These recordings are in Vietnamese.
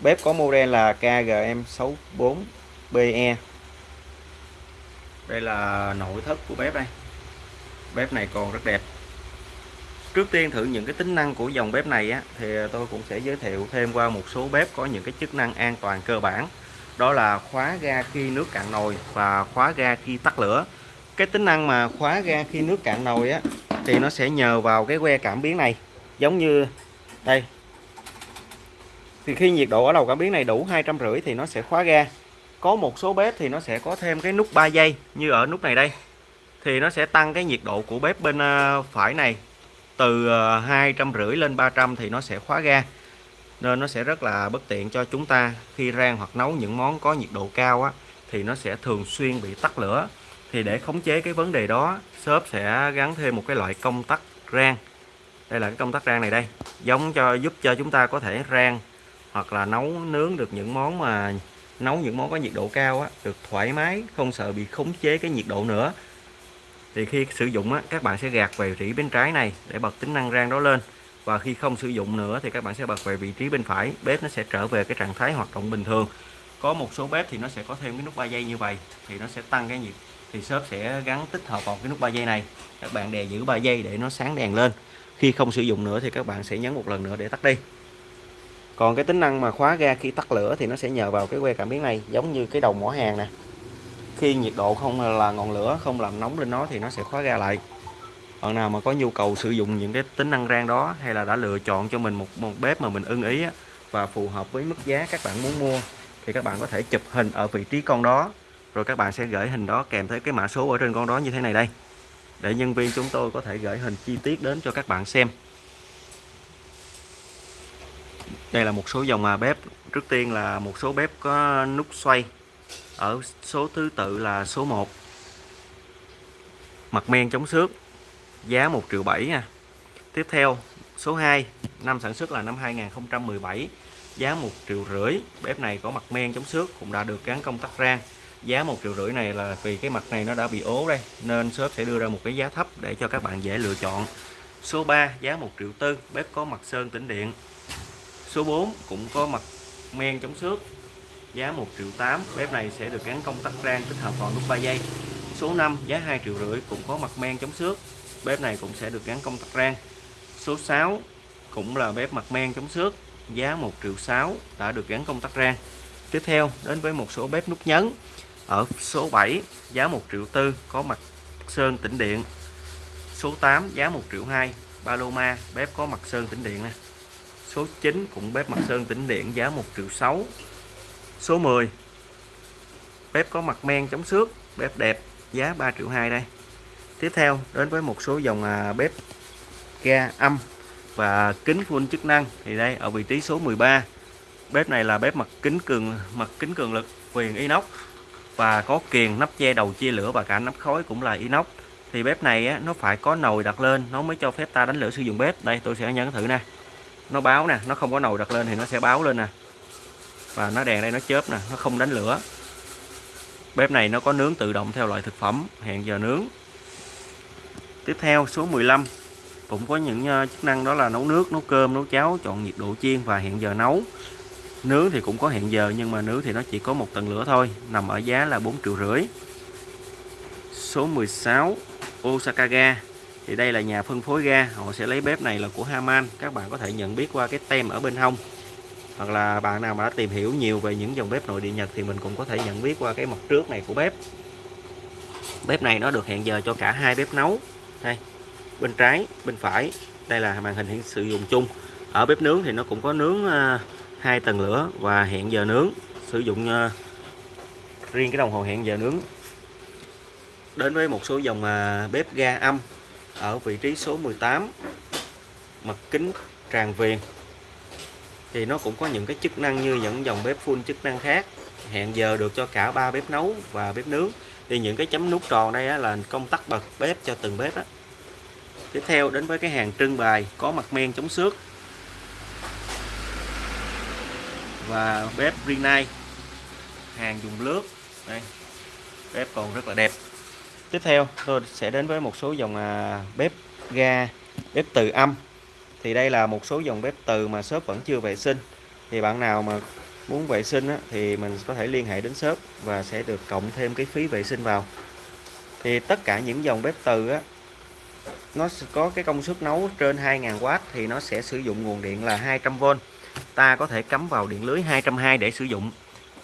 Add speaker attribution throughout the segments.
Speaker 1: bếp có model là KGM64BE đây là nội thất của bếp đây. Bếp này còn rất đẹp. Trước tiên thử những cái tính năng của dòng bếp này á, thì tôi cũng sẽ giới thiệu thêm qua một số bếp có những cái chức năng an toàn cơ bản. Đó là khóa ga khi nước cạn nồi và khóa ga khi tắt lửa. Cái tính năng mà khóa ga khi nước cạn nồi á thì nó sẽ nhờ vào cái que cảm biến này. Giống như đây thì khi nhiệt độ ở đầu cảm biến này đủ hai trăm rưỡi thì nó sẽ khóa ga. Có một số bếp thì nó sẽ có thêm cái nút 3 giây như ở nút này đây. Thì nó sẽ tăng cái nhiệt độ của bếp bên ờ, phải này từ ờ, hai trăm rưỡi lên 300 thì nó sẽ khóa ga. Nên nó sẽ rất là bất tiện cho chúng ta khi rang hoặc nấu những món có nhiệt độ cao á, thì nó sẽ thường xuyên bị tắt lửa. Thì để khống chế cái vấn đề đó shop sẽ gắn thêm một cái loại công tắc rang. Đây là cái công tắc rang này đây, giống cho, giúp cho chúng ta có thể rang hoặc là nấu nướng được những món mà nấu những món có nhiệt độ cao á, được thoải mái không sợ bị khống chế cái nhiệt độ nữa. Thì khi sử dụng á, các bạn sẽ gạt về vị trí bên trái này để bật tính năng rang đó lên. Và khi không sử dụng nữa thì các bạn sẽ bật về vị trí bên phải bếp nó sẽ trở về cái trạng thái hoạt động bình thường. Có một số bếp thì nó sẽ có thêm cái nút 3 giây như vậy thì nó sẽ tăng cái nhiệt thì shop sẽ gắn tích hợp vào cái nút 3 giây này. Các bạn đè giữ 3 giây để nó sáng đèn lên. Khi không sử dụng nữa thì các bạn sẽ nhấn một lần nữa để tắt đi còn cái tính năng mà khóa ga khi tắt lửa thì nó sẽ nhờ vào cái que cảm biến này giống như cái đầu mỏ hàng nè. Khi nhiệt độ không là ngọn lửa không làm nóng lên nó thì nó sẽ khóa ga lại. Bạn nào mà có nhu cầu sử dụng những cái tính năng rang đó hay là đã lựa chọn cho mình một một bếp mà mình ưng ý á, và phù hợp với mức giá các bạn muốn mua thì các bạn có thể chụp hình ở vị trí con đó rồi các bạn sẽ gửi hình đó kèm theo cái mã số ở trên con đó như thế này đây. Để nhân viên chúng tôi có thể gửi hình chi tiết đến cho các bạn xem đây là một số dòng à, bếp. Trước tiên là một số bếp có nút xoay ở số thứ tự là số 1 mặt men chống xước giá 1 triệu 7 nha. Tiếp theo số 2 năm sản xuất là năm 2017 giá 1 triệu rưỡi. Bếp này có mặt men chống xước cũng đã được gắn công tắc rang. Giá 1 triệu rưỡi này là vì cái mặt này nó đã bị ố đây nên shop sẽ đưa ra một cái giá thấp để cho các bạn dễ lựa chọn. Số 3 giá 1 triệu tư. Bếp có mặt sơn tĩnh điện số 4 cũng có mặt men chống xước. Giá 1 triệu 8 bếp này sẽ được gắn công tắc rang tích hợp vào nút 3 giây. Số 5 giá 2 triệu rưỡi cũng có mặt men chống xước. Bếp này cũng sẽ được gắn công tắc rang. Số 6 cũng là bếp mặt men chống xước. Giá 1 triệu 6 đã được gắn công tắc rang. Tiếp theo, đến với một số bếp nút nhấn. Ở số 7 giá 1 triệu tư có mặt sơn tĩnh điện. Số 8 giá 1 triệu 2 Paloma, bếp có mặt sơn tĩnh điện này số 9 cũng bếp mặt sơn tĩnh điện giá 1 triệu 6 số 10 bếp có mặt men chống xước bếp đẹp giá 3 triệu 2 đây. Tiếp theo đến với một số dòng à, bếp ga âm và kính full chức năng. Thì đây ở vị trí số 13 bếp này là bếp mặt kính cường mặt kính cường lực viền inox và có kiềng nắp che đầu chia lửa và cả nắp khói cũng là inox. Thì bếp này á, nó phải có nồi đặt lên nó mới cho phép ta đánh lửa sử dụng bếp. Đây tôi sẽ nhấn thử nè nó báo nè, nó không có nồi đặt lên thì nó sẽ báo lên nè. Và nó đèn đây nó chớp nè, nó không đánh lửa. Bếp này nó có nướng tự động theo loại thực phẩm, hẹn giờ nướng. Tiếp theo, số 15 cũng có những ờ, chức năng đó là nấu nước, nấu cơm, nấu cháo, chọn nhiệt độ chiên và hẹn giờ nấu. Nướng thì cũng có hẹn giờ, nhưng mà nướng thì nó chỉ có một tầng lửa thôi, nằm ở giá là 4 triệu rưỡi. Số 16 Osaka ga thì đây là nhà phân phối ga. Họ sẽ lấy bếp này là của Haman. Các bạn có thể nhận biết qua cái tem ở bên hông. Hoặc là bạn nào mà đã tìm hiểu nhiều về những dòng bếp nội địa Nhật thì mình cũng có thể nhận biết qua cái mặt trước này của bếp. Bếp này nó được hẹn giờ cho cả hai bếp nấu. Đây, bên trái, bên phải. Đây là màn hình sử dụng chung. Ở bếp nướng thì nó cũng có nướng à, hai tầng lửa và hẹn giờ nướng. Sử dụng à, riêng cái đồng hồ hẹn giờ nướng. Đến với một số dòng à, bếp ga âm ở vị trí số 18 mặt kính tràn viền. Thì nó cũng có những cái chức năng như những dòng bếp full chức năng khác hẹn giờ được cho cả ba bếp nấu và bếp nướng. Thì những cái chấm nút tròn đây á, là công tắc bật bếp cho từng bếp đó. tiếp theo đến với cái hàng trưng bày có mặt men chống xước và bếp Rinnai hàng dùng lướt đây bếp còn rất là đẹp tiếp theo tôi sẽ đến với một số dòng à, bếp ga bếp từ âm. Thì đây là một số dòng bếp từ mà shop vẫn chưa vệ sinh. Thì bạn nào mà muốn vệ sinh á, thì mình có thể liên hệ đến shop và sẽ được cộng thêm cái phí vệ sinh vào. Thì tất cả những dòng bếp từ á, nó có cái công suất nấu trên 2.000W thì nó sẽ sử dụng nguồn điện là 200V ta có thể cắm vào điện lưới 220 để sử dụng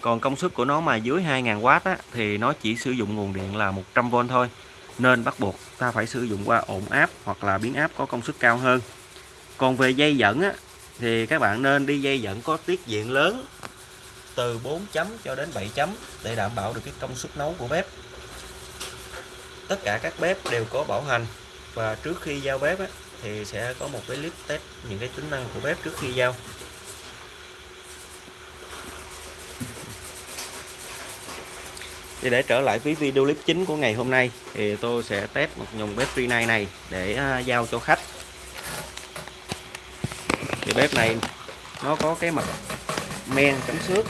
Speaker 1: còn công suất của nó mà dưới 2.000W á, thì nó chỉ sử dụng nguồn điện là 100V thôi. Nên bắt buộc ta phải sử dụng qua ổn áp hoặc là biến áp có công suất cao hơn. Còn về dây dẫn á, thì các bạn nên đi dây dẫn có tiết diện lớn từ 4 chấm cho đến 7 chấm để đảm bảo được cái công suất nấu của bếp. Tất cả các bếp đều có bảo hành và trước khi giao bếp á, thì sẽ có một cái clip test những cái tính năng của bếp trước khi giao. Thì để trở lại với video clip chính của ngày hôm nay thì tôi sẽ test một dòng bếp Rinnai này này để à, giao cho khách. Thì bếp này nó có cái mặt men chấm xước.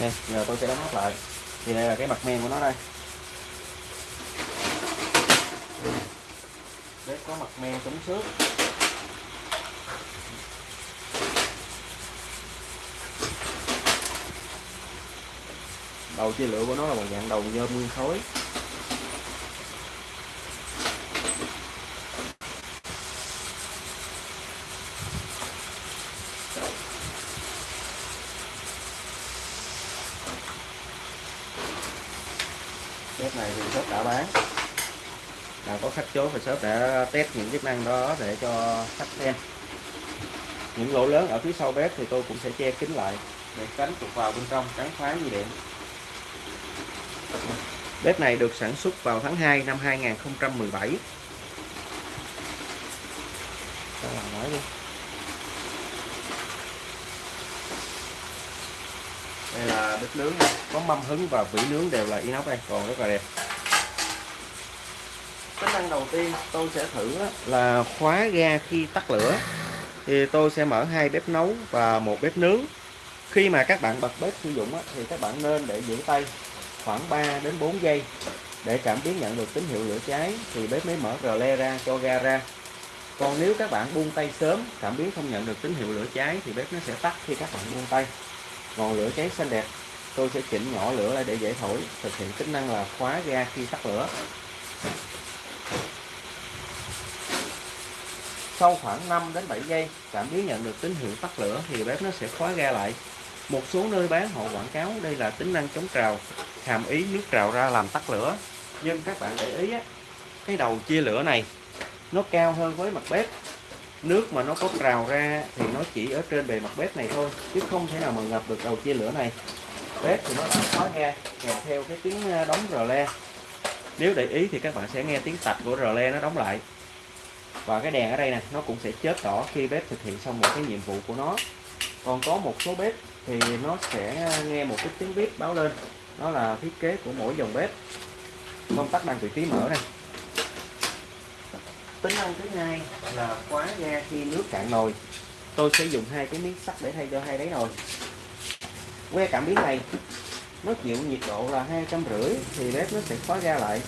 Speaker 1: Đây, giờ tôi sẽ đóng nắp lại. Thì đây là cái mặt men của nó đây. Bếp có mặt men chống xước. Đầu chia lửa của nó là một dạng đầu nhôm nguyên khối. Bếp này thì shop đã bán. Là có khách chốt thì shop đã test những chức năng đó để cho khách xem. Những lỗ lớn ở phía sau bếp thì tôi cũng sẽ che kín lại. Để tránh trục vào bên trong tránh phá như điện bếp này được sản xuất vào tháng 2 năm 2017 nói đi. Đây là bếp nướng này. có mâm hứng và vỉ nướng đều là inox đây. Còn rất là đẹp. Tính năng đầu tiên tôi sẽ thử là khóa ga khi tắt lửa. Thì tôi sẽ mở hai bếp nấu và một bếp nướng. Khi mà các bạn bật bếp sử dụng thì các bạn nên để giữ tay khoảng 3 đến 4 giây để cảm biến nhận được tín hiệu lửa cháy thì bếp mới mở rờ le ra, cho ga ra. Còn nếu các bạn buông tay sớm, cảm biến không nhận được tín hiệu lửa cháy thì bếp nó sẽ tắt khi các bạn buông tay. Ngọn lửa cháy xanh đẹp, tôi sẽ chỉnh nhỏ lửa lại để dễ thổi, thực hiện tính năng là khóa ga khi tắt lửa. Sau khoảng 5 đến 7 giây, cảm biến nhận được tín hiệu tắt lửa thì bếp nó sẽ khóa ga lại. Một số nơi bán họ quảng cáo đây là tính năng chống trào hàm ý nước trào ra làm tắt lửa. Nhưng các bạn để ý á, cái đầu chia lửa này nó cao hơn với mặt bếp. Nước mà nó có trào ra thì nó chỉ ở trên bề mặt bếp này thôi chứ không thể nào mà ngập được đầu chia lửa này. Bếp thì nó đã khóa nghe kèm theo cái tiếng đóng rờ le. Nếu để ý thì các bạn sẽ nghe tiếng tạch của rờ le nó đóng lại. Và cái đèn ở đây nè nó cũng sẽ chớp đỏ khi bếp thực hiện xong một cái nhiệm vụ của nó. Còn có một số bếp thì nó sẽ nghe một cái tiếng bếp báo lên đó là thiết kế của mỗi dòng bếp. Công tắc đang vị trí mở này tính năng thứ hai là khóa ga khi nước cạn nồi. Tôi sẽ dùng hai cái miếng sắt để thay cho hai đáy nồi. Que cảm biến này, nó chịu nhiệt độ là hai trăm rưỡi thì bếp nó sẽ khóa ga lại.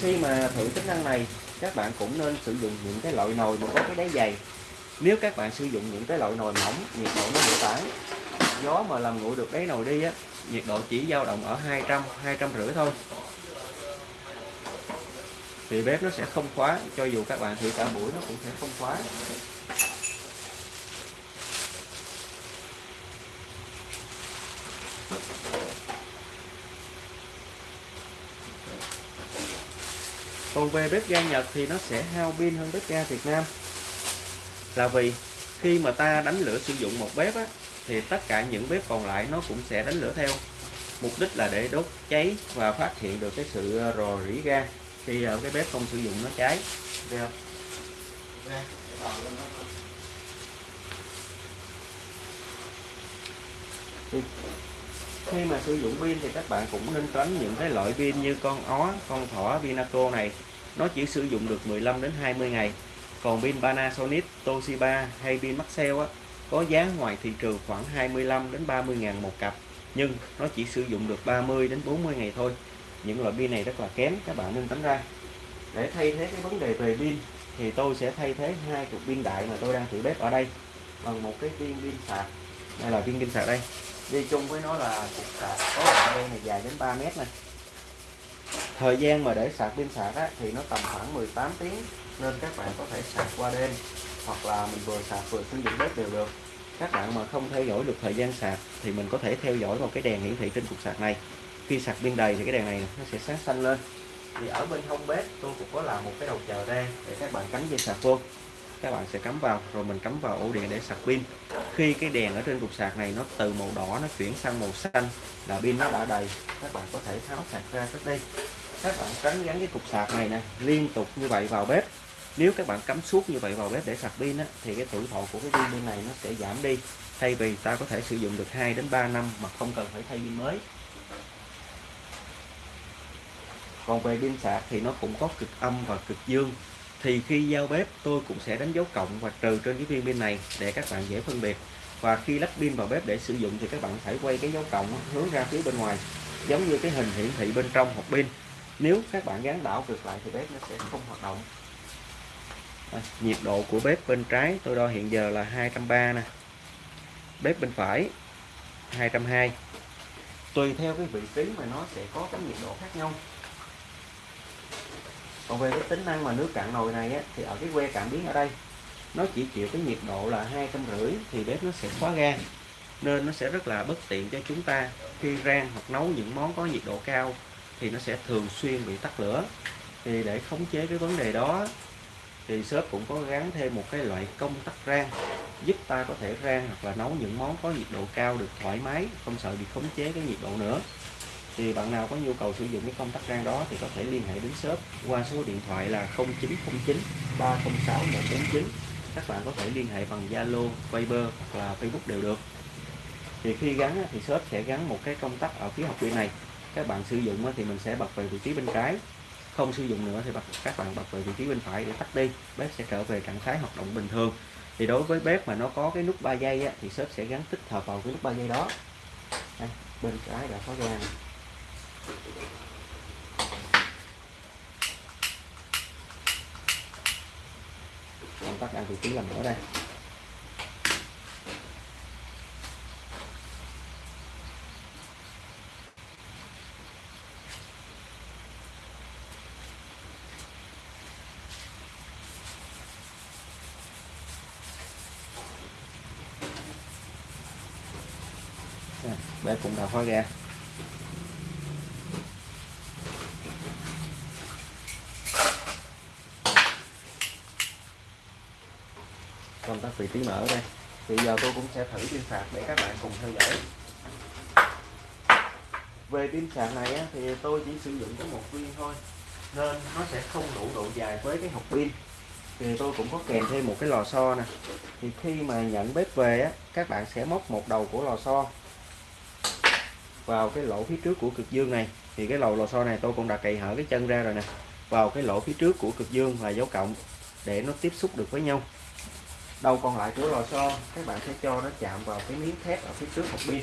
Speaker 1: Khi mà thử tính năng này, các bạn cũng nên sử dụng những cái loại nồi mà có cái đáy dày. Nếu các bạn sử dụng những cái loại nồi mỏng, nhiệt độ nó bị tản gió mà làm nguội được đáy nồi đi á nhiệt độ chỉ dao động ở 200 200 rưỡi thôi. Thì bếp nó sẽ không khóa cho dù các bạn thử cả buổi nó cũng sẽ không khóa. Còn về bếp ga Nhật thì nó sẽ hao pin hơn bếp ga Việt Nam. Là vì khi mà ta đánh lửa sử dụng một bếp á, thì tất cả những bếp còn lại nó cũng sẽ đánh lửa theo. Mục đích là để đốt cháy và phát hiện được cái sự ờ, rò rỉ ga khi ở cái bếp không sử dụng nó cháy. Được khi mà sử dụng pin thì các bạn cũng nên tránh những cái loại pin như con ó con thỏ Vinaco này. Nó chỉ sử dụng được 15 đến 20 ngày. Còn pin Panasonic Toshiba hay pin Maxell á, có giá ngoài thị trường khoảng 25 đến 30 ngàn một cặp nhưng nó chỉ sử dụng được 30 đến 40 ngày thôi. Những loại pin này rất là kém các bạn nên tránh ra. Để thay thế cái vấn đề về pin thì tôi sẽ thay thế hai cục pin đại mà tôi đang thử bếp ở đây bằng một cái viên pin sạc. Đây là viên pin sạc đây. Đi chung với nó là cục sạc có đoạn đây này dài đến 3 mét này. Thời gian mà để sạc pin sạc á, thì nó tầm khoảng 18 tiếng nên các bạn có thể sạc qua đêm hoặc là mình vừa sạc vừa sử dụng bếp đều được. Các bạn mà không theo dõi được thời gian sạc thì mình có thể theo dõi vào cái đèn hiển thị trên cục sạc này. Khi sạc pin đầy thì cái đèn này nó sẽ sáng xanh lên. Thì ở bên hông bếp tôi cũng có làm một cái đầu chờ ra để các bạn cắm dây sạc vô. Các bạn sẽ cắm vào, rồi mình cắm vào ổ điện để sạc pin. Khi cái đèn ở trên cục sạc này nó từ màu đỏ nó chuyển sang màu xanh là pin nó đã đầy, các bạn có thể tháo sạc ra trước đi. các bạn tránh gắn cái cục sạc này nè, liên tục như vậy vào bếp nếu các bạn cắm suốt như vậy vào bếp để sạc pin á, thì cái tuổi thọ của cái pin bên này nó sẽ giảm đi. Thay vì ta có thể sử dụng được 2 đến 3 năm mà không cần phải thay pin mới. Còn về pin sạc thì nó cũng có cực âm và cực dương. Thì khi giao bếp tôi cũng sẽ đánh dấu cộng và trừ trên cái viên pin này để các bạn dễ phân biệt. Và khi lắp pin vào bếp để sử dụng thì các bạn phải quay cái dấu cộng hướng ra phía bên ngoài giống như cái hình hiển thị bên trong hộp pin. Nếu các bạn gắn đảo ngược lại thì bếp nó sẽ không hoạt động à, nhiệt độ của bếp bên trái tôi đo hiện giờ là 230 nè. Bếp bên phải 220 tùy theo cái vị trí mà nó sẽ có cái nhiệt độ khác nhau. Còn về cái tính năng mà nước cạn nồi này á, thì ở cái que cảm biến ở đây nó chỉ chịu cái nhiệt độ là hai trăm rưỡi thì bếp nó sẽ khóa ga nên nó sẽ rất là bất tiện cho chúng ta khi rang hoặc nấu những món có nhiệt độ cao thì nó sẽ thường xuyên bị tắt lửa. Thì để khống chế cái vấn đề đó thì shop cũng có gắn thêm một cái loại công tắc rang giúp ta có thể rang hoặc là nấu những món có nhiệt độ cao được thoải mái không sợ bị khống chế cái nhiệt độ nữa. Thì bạn nào có nhu cầu sử dụng cái công tắc rang đó thì có thể liên hệ đến shop qua số điện thoại là 0909 306 149 các bạn có thể liên hệ bằng Zalo, Viber hoặc là Facebook đều được. Thì khi gắn thì shop sẽ gắn một cái công tắc ở phía học viên này. Các bạn sử dụng thì mình sẽ bật về vị trí bên trái không sử dụng nữa thì bật, các bạn bật về vị trí bên phải để tắt đi. Bếp sẽ trở về trạng thái hoạt động bình thường. Thì đối với bếp mà nó có cái nút 3 giây á, thì shop sẽ gắn tích hợp vào cái nút 3 giây đó. Đây, bên trái đã có ra này. công tắc đang vị trí làm ở đây. Đây cũng đã khóa ra công tắc vị trí mở đây. Thì giờ tôi cũng sẽ thử pin sạc để các bạn cùng theo dõi. Về pin sạc này á, thì tôi chỉ sử dụng có một viên thôi. Nên nó sẽ không đủ độ dài với cái hộp pin. Thì tôi cũng có kèm thêm một cái lò xo nè. Thì khi mà nhận bếp về á các bạn sẽ móc một đầu của lò xo vào cái lỗ phía trước của cực dương này. Thì cái lò lò xo này tôi cũng đã cày hở cái chân ra rồi nè. Vào cái lỗ phía trước của cực dương là dấu cộng để nó tiếp xúc được với nhau. Đầu còn lại của lò xo, các bạn sẽ cho nó chạm vào cái miếng thép ở phía trước hộp pin.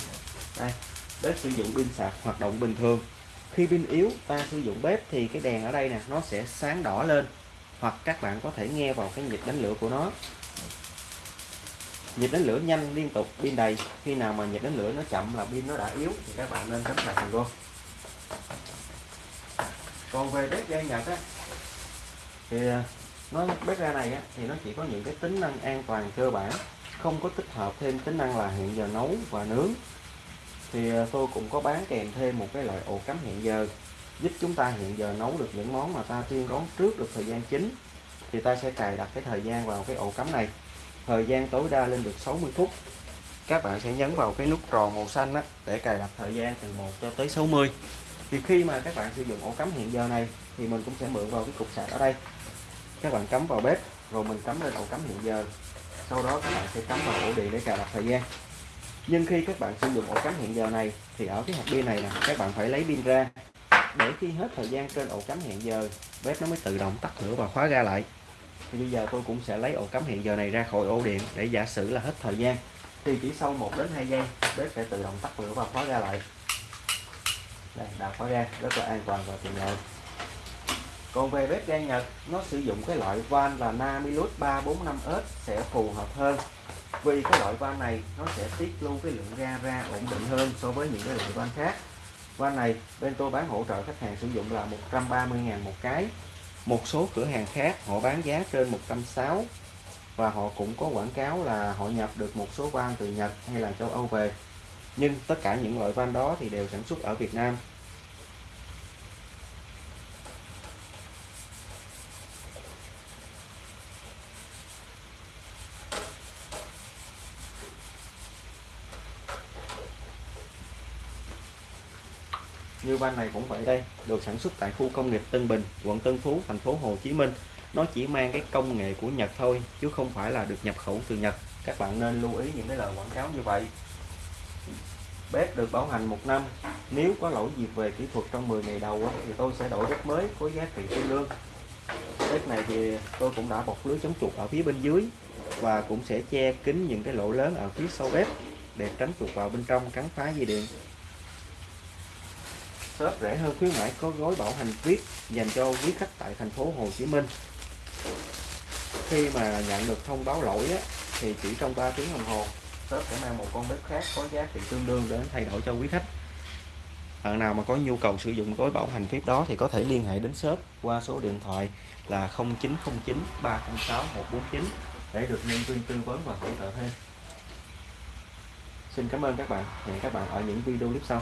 Speaker 1: Đây, bếp sử dụng pin sạc, hoạt động bình thường. Khi pin yếu, ta sử dụng bếp thì cái đèn ở đây nè, nó sẽ sáng đỏ lên. Hoặc các bạn có thể nghe vào cái nhịp đánh lửa của nó nhịp đánh lửa nhanh liên tục pin đầy. Khi nào mà nhịp đánh lửa nó chậm là pin nó đã yếu thì các bạn nên cắm sạc luôn. Còn về bếp ga nhật á thì à, nó bếp ga này á, thì nó chỉ có những cái tính năng an toàn cơ bản không có tích hợp thêm tính năng là hẹn giờ nấu và nướng. Thì à, tôi cũng có bán kèm thêm một cái loại ổ cắm hẹn giờ giúp chúng ta hẹn giờ nấu được những món mà ta tiên đoán trước được thời gian chính. Thì ta sẽ cài đặt cái thời gian vào cái ổ cắm này thời gian tối đa lên được 60 phút. Các bạn sẽ nhấn vào cái nút tròn màu xanh đó để cài đặt thời gian từ 1 cho tới 60 thì khi mà các bạn sử dụng ổ cắm hiện giờ này, thì mình cũng sẽ mượn vào cái cục sạc ở đây. Các bạn cắm vào bếp, rồi mình cắm lên ổ cắm hiện giờ. Sau đó các bạn sẽ cắm vào ổ điện để cài đặt thời gian. Nhưng khi các bạn sử dụng ổ cắm hiện giờ này, thì ở cái hộp pin này nè, các bạn phải lấy pin ra. Để khi hết thời gian trên ổ cắm hẹn giờ, bếp nó mới tự động tắt lửa và khóa ra lại thì bây giờ tôi cũng sẽ lấy ổ cắm hẹn giờ này ra khỏi ổ điện để giả sử là hết thời gian. Thì chỉ sau 1 đến 2 giây, bếp sẽ tự động tắt lửa và khóa ra lại. Đây đã khóa ra rất là an toàn và tiện lợi. Còn về bếp ga Nhật, nó sử dụng cái loại van là Namilus 345S sẽ phù hợp hơn. Vì cái loại van này, nó sẽ tiết lưu cái lượng ga ra ổn định hơn so với những cái loại van khác. Van này, bên tôi bán hỗ trợ khách hàng sử dụng là 130.000 một cái một số cửa hàng khác họ bán giá trên 160 và họ cũng có quảng cáo là họ nhập được một số van từ Nhật hay là châu Âu về. Nhưng tất cả những loại van đó thì đều sản xuất ở Việt Nam. Như van này cũng vậy đây, được sản xuất tại khu công nghiệp Tân Bình, quận Tân Phú, thành phố Hồ Chí Minh. Nó chỉ mang cái công nghệ của Nhật thôi, chứ không phải là được nhập khẩu từ Nhật. Các bạn nên lưu ý những cái lời quảng cáo như vậy. Bếp được bảo hành một năm, nếu có lỗi gì về kỹ thuật trong 10 ngày đầu thì tôi sẽ đổi bếp mới có giá trị tương đương. Bếp này thì tôi cũng đã bọc lưới chống chuột ở phía bên dưới và cũng sẽ che kín những cái lỗ lớn ở phía sau bếp để tránh chuột vào bên trong cắn phá dây điện shop rẻ hơn khuyến mãi có gói bảo hành VIP dành cho quý khách tại thành phố Hồ Chí Minh khi mà nhận được thông báo lỗi á, thì chỉ trong 3 tiếng đồng hồ shop sẽ mang một con bếp khác có giá trị tương đương để thay đổi cho quý khách bạn nào mà có nhu cầu sử dụng gói bảo hành VIP đó thì có thể liên hệ đến shop qua số điện thoại là 0909 306 149 để được nhân viên tư vấn và hỗ trợ thêm Xin cảm ơn các bạn. Hẹn các bạn ở những video clip sau.